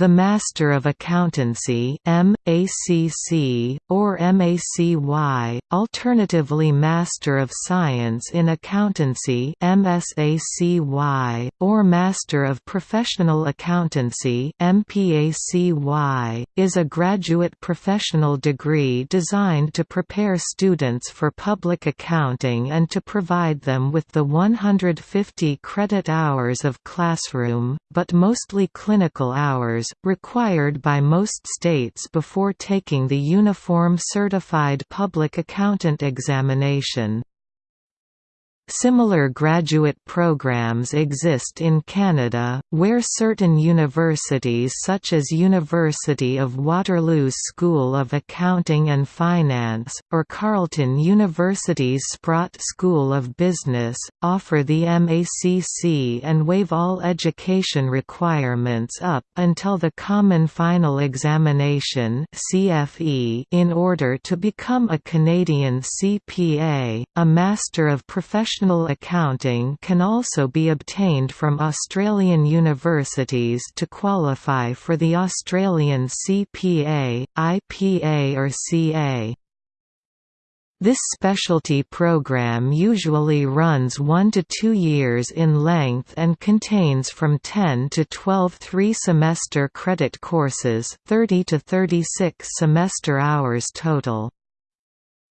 The Master of Accountancy MACC, or MACY, alternatively Master of Science in Accountancy MSACY, or Master of Professional Accountancy MPACY, is a graduate professional degree designed to prepare students for public accounting and to provide them with the 150 credit hours of classroom, but mostly clinical hours, required by most states before taking the Uniform Certified Public Accountant examination. Similar graduate programs exist in Canada, where certain universities such as University of Waterloo's School of Accounting and Finance, or Carleton University's Sprott School of Business, offer the MACC and waive all education requirements up until the Common Final Examination in order to become a Canadian CPA, a Master of Professional Accounting can also be obtained from Australian universities to qualify for the Australian CPA, IPA or CA. This specialty program usually runs 1 to 2 years in length and contains from 10 to 12 three-semester credit courses 30 to 36 semester hours total.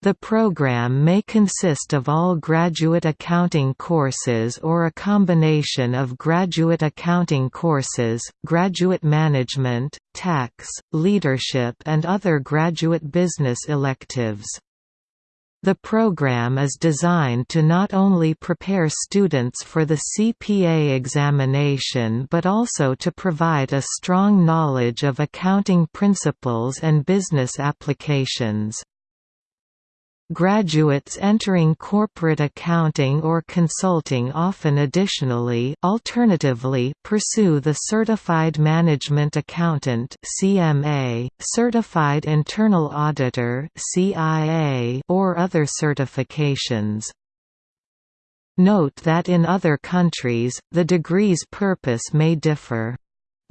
The program may consist of all graduate accounting courses or a combination of graduate accounting courses, graduate management, tax, leadership and other graduate business electives. The program is designed to not only prepare students for the CPA examination but also to provide a strong knowledge of accounting principles and business applications. Graduates entering corporate accounting or consulting often additionally alternatively pursue the Certified Management Accountant CMA, Certified Internal Auditor CIA, or other certifications. Note that in other countries, the degree's purpose may differ.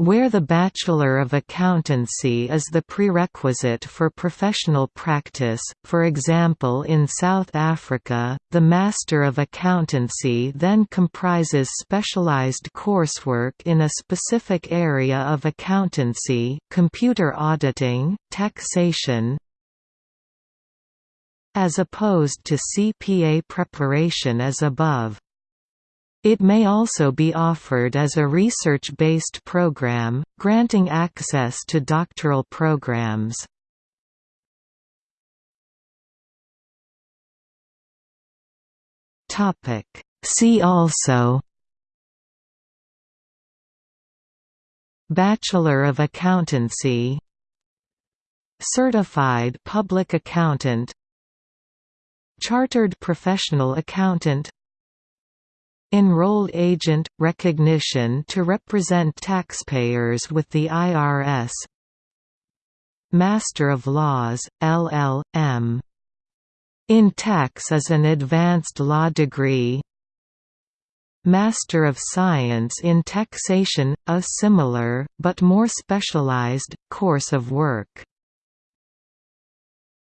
Where the Bachelor of Accountancy is the prerequisite for professional practice, for example in South Africa, the Master of Accountancy then comprises specialized coursework in a specific area of accountancy computer auditing, taxation, as opposed to CPA preparation as above. It may also be offered as a research-based program, granting access to doctoral programs. See also Bachelor of Accountancy Certified Public Accountant Chartered Professional Accountant Enrolled agent – recognition to represent taxpayers with the IRS Master of Laws, LL.M. In tax is an advanced law degree. Master of Science in Taxation, a similar, but more specialized, course of work